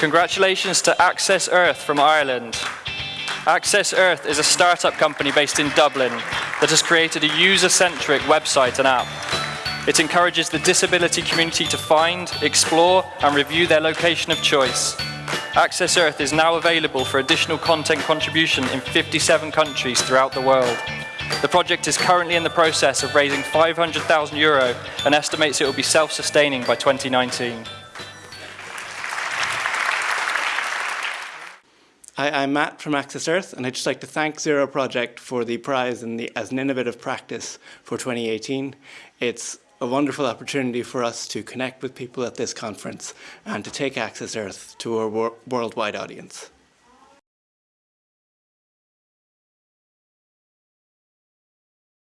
Congratulations to Access Earth from Ireland. Access Earth is a startup company based in Dublin that has created a user-centric website and app. It encourages the disability community to find, explore and review their location of choice. Access Earth is now available for additional content contribution in 57 countries throughout the world. The project is currently in the process of raising 500,000 euro and estimates it will be self-sustaining by 2019. Hi, I'm Matt from Access Earth, and I'd just like to thank Zero Project for the prize the, as an innovative practice for 2018. It's a wonderful opportunity for us to connect with people at this conference and to take Access Earth to a wor worldwide audience.